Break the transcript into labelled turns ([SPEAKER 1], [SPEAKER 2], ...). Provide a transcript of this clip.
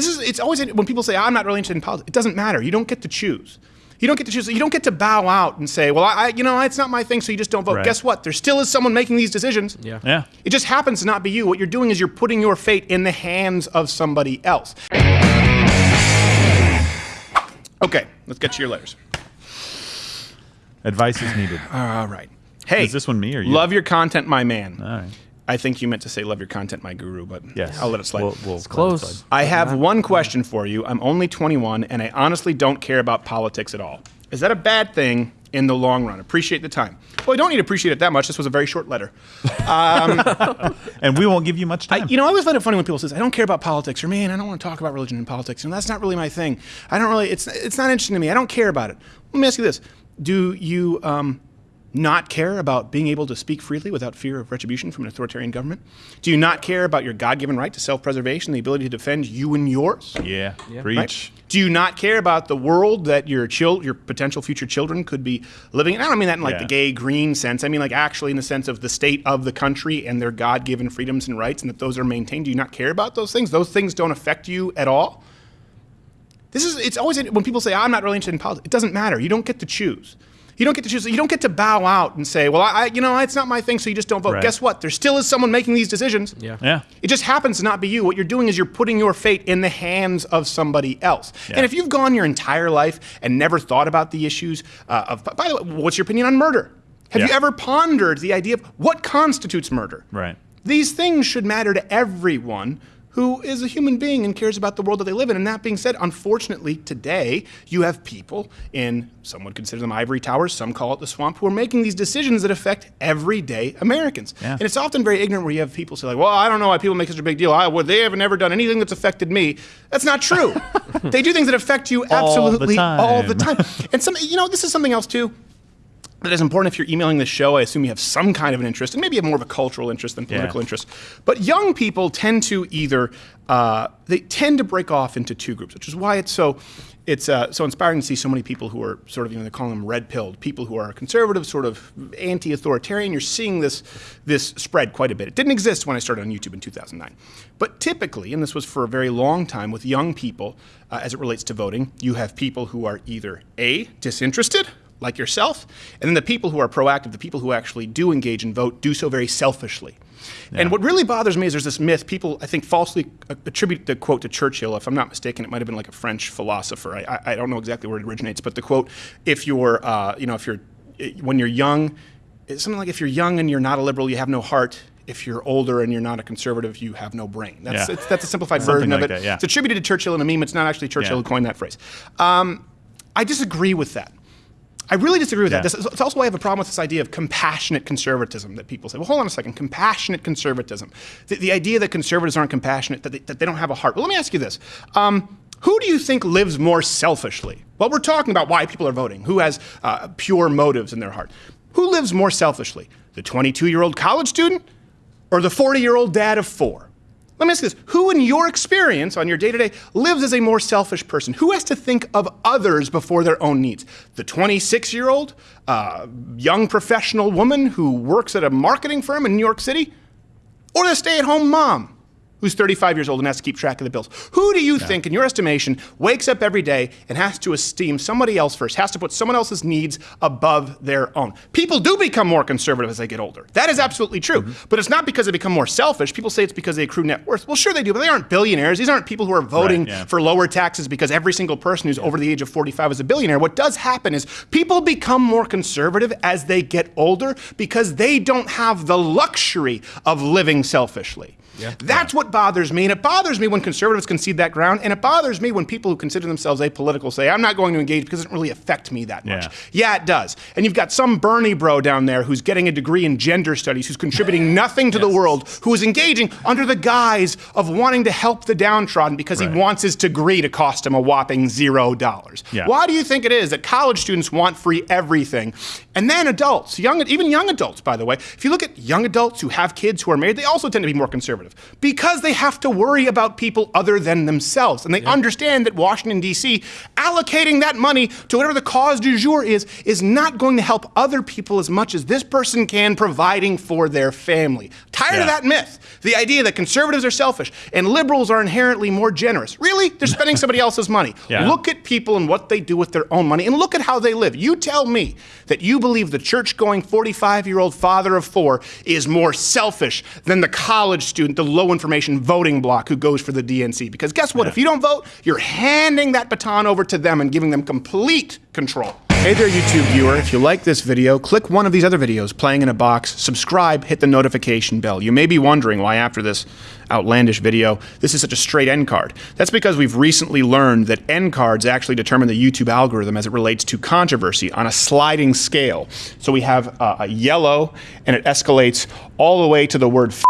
[SPEAKER 1] This is it's always when people say I'm not really interested in politics. It doesn't matter. You don't get to choose. You don't get to choose. You don't get to bow out and say, "Well, I, you know, it's not my thing," so you just don't vote.
[SPEAKER 2] Right.
[SPEAKER 1] Guess what? There still is someone making these decisions.
[SPEAKER 3] Yeah.
[SPEAKER 2] Yeah.
[SPEAKER 1] It just happens to not be you. What you're doing is you're putting your fate in the hands of somebody else. Okay, let's get to your letters.
[SPEAKER 2] Advice is needed.
[SPEAKER 1] All right. Hey,
[SPEAKER 2] Is this one me or you?
[SPEAKER 1] Love your content, my man.
[SPEAKER 2] All right.
[SPEAKER 1] I think you meant to say love your content, my guru, but
[SPEAKER 2] Yes.
[SPEAKER 1] I'll let it slide.
[SPEAKER 2] We'll, we'll let it
[SPEAKER 3] Close.
[SPEAKER 2] slide.
[SPEAKER 1] I have one question for you. I'm only 21 and I honestly don't care about politics at all. Is that a bad thing in the long run? Appreciate the time. Well, I don't need to appreciate it that much. This was a very short letter.
[SPEAKER 2] And we won't give you much
[SPEAKER 1] I,
[SPEAKER 2] time.
[SPEAKER 1] you know, I always find it funny when people say, "I don't care about politics," or "Man, I don't want to talk about religion and politics," and that's not really my thing. I don't really. It's it's not interesting to me. I don't care about it. Let me ask you this: Do you um, not care about being able to speak freely without fear of retribution from an authoritarian government? Do you not care about your God-given right to self-preservation, the ability to defend you and yours?
[SPEAKER 2] yeah.
[SPEAKER 3] Yeah.
[SPEAKER 2] Preach.
[SPEAKER 1] Right? Do you not care about the world that your child, your potential future children could be living in? I don't mean that in like
[SPEAKER 2] Yeah.
[SPEAKER 1] the gay green sense. I mean like actually in the sense of the state of the country and their God-given freedoms and rights and that those are maintained. Do you not care about those things? Those things don't affect you at all? This is it's always when people say I'm not really interested in politics. It doesn't matter. You don't get to choose. You don't get to choose. You don't get to bow out and say, "Well, I, I you know, it's not my thing," so you just don't vote.
[SPEAKER 2] Right.
[SPEAKER 1] Guess what? There still is someone making these decisions.
[SPEAKER 3] Yeah.
[SPEAKER 2] Yeah.
[SPEAKER 1] It just happens to not be you. What you're doing is you're putting your fate in the hands of somebody else.
[SPEAKER 2] Yeah.
[SPEAKER 1] And if you've gone your entire life and never thought about the issues uh, of, by the way, what's your opinion on murder? Have you ever pondered the idea of what constitutes murder?
[SPEAKER 2] Right.
[SPEAKER 1] These things should matter to everyone who is a human being and cares about the world that they live in. And that being said, unfortunately, today you have people in, some would consider them ivory towers, some call it the swamp, who are making these decisions that affect everyday Americans.
[SPEAKER 2] Yeah.
[SPEAKER 1] And it's often very ignorant where you have people say, like, well, I don't know why people make such a big deal. I, well, they haven't ever done anything that's affected me. That's not true. they do things that affect you absolutely
[SPEAKER 2] All the
[SPEAKER 1] absolutely all the
[SPEAKER 2] time.
[SPEAKER 1] time. And some, you know, this is something else too that is important if you're emailing this show. I assume you have some kind of an interest, and maybe you have more of a cultural interest than political
[SPEAKER 2] Yeah.
[SPEAKER 1] interest. But young people tend to either uh, they tend to break off into two groups, which is why it's so it's uh, so inspiring to see so many people who are sort of you know they're calling them red pilled people who are conservative, sort of anti-authoritarian. You're seeing this this spread quite a bit. It didn't exist when I started on YouTube in 2009, but typically, and this was for a very long time with young people uh, as it relates to voting, you have people who are either a disinterested like yourself, and then the people who are proactive, the people who actually do engage and vote, do so very selfishly. And what really bothers me is there's this myth people, I think, falsely attribute the quote to Churchill. If I'm not mistaken, it might have been like a French philosopher. I, I, I don't know exactly where it originates, but the quote, if you're, uh, you know, if you're, when you're young, it's something like if you're young and you're not a liberal, you have no heart. If you're older and you're not a conservative, you have no brain. That's,
[SPEAKER 2] Yeah.
[SPEAKER 1] it's, that's a simplified version of it.
[SPEAKER 2] that, yeah.
[SPEAKER 1] It's attributed to Churchill in a meme. It's not actually Churchill
[SPEAKER 2] Yeah.
[SPEAKER 1] who coined that phrase. Um, I disagree with that. I really disagree with
[SPEAKER 2] Yeah.
[SPEAKER 1] that. This, it's also why I have a problem with this idea of compassionate conservatism that people say. Well, hold on a second. Compassionate conservatism. The, the idea that conservatives aren't compassionate, that they, that they don't have a heart. Well, let me ask you this. Um, who do you think lives more selfishly? Well, we're talking about why people are voting. Who has uh, pure motives in their heart? Who lives more selfishly? The 22 year old college student or the 40 year old dad of four? Let me ask this Who, in your experience on your day to day, lives as a more selfish person? Who has to think of others before their own needs? The 26 year old uh, young professional woman who works at a marketing firm in New York City? Or the stay at home mom who's 35 years old and has to keep track of the bills? Who do you think, in your estimation, wakes up every day and has to esteem somebody else first, has to put someone else's needs above their own? People do become more conservative as they get older. That is absolutely true.
[SPEAKER 2] Mm-hmm.
[SPEAKER 1] But it's not because they become more selfish. People say it's because they accrue net worth. Well, sure they do, but they aren't billionaires. These aren't people who are voting
[SPEAKER 2] Right, yeah.
[SPEAKER 1] for lower taxes because every single person who's over the age of 45 is a billionaire. What does happen is people become more conservative as they get older because they don't have the luxury of living selfishly.
[SPEAKER 3] Yeah.
[SPEAKER 1] That's what bothers me. And it bothers me when conservatives concede that ground. And it bothers me when people who consider themselves apolitical say, I'm not going to engage because it doesn't really affect me that much.
[SPEAKER 2] Yeah.
[SPEAKER 1] Yeah, it does. And you've got some Bernie bro down there who's getting a degree in gender studies, who's contributing nothing to the world, who is engaging under the guise of wanting to help the downtrodden because
[SPEAKER 2] Right.
[SPEAKER 1] he wants his degree to cost him a whopping zero dollars.
[SPEAKER 2] Yeah.
[SPEAKER 1] Why do you think it is that college students want free everything? And then adults, young, even young adults, by the way, if you look at young adults who have kids who are married, they also tend to be more conservative. Conservative? Because they have to worry about people other than themselves. And they understand that Washington, D.C., allocating that money to whatever the cause du jour is, is not going to help other people as much as this person can providing for their family. Tired
[SPEAKER 2] Yeah.
[SPEAKER 1] of that myth. The idea that conservatives are selfish and liberals are inherently more generous. Really? They're spending somebody else's money.
[SPEAKER 2] Yeah.
[SPEAKER 1] Look at people and what they do with their own money and look at how they live. You tell me that you believe the church going 45 year old father of four is more selfish than the college student, the low information voting bloc who goes for the DNC. Because guess what? If you don't vote, you're handing that baton over to them and giving them complete control. Hey there, YouTube viewer. If you like this video, click one of these other videos playing in a box, subscribe, hit the notification bell. You may be wondering why, after this outlandish video, this is such a straight end card. That's because we've recently learned that end cards actually determine the YouTube algorithm as it relates to controversy on a sliding scale. So we have uh, a yellow, and it escalates all the way to the word. F-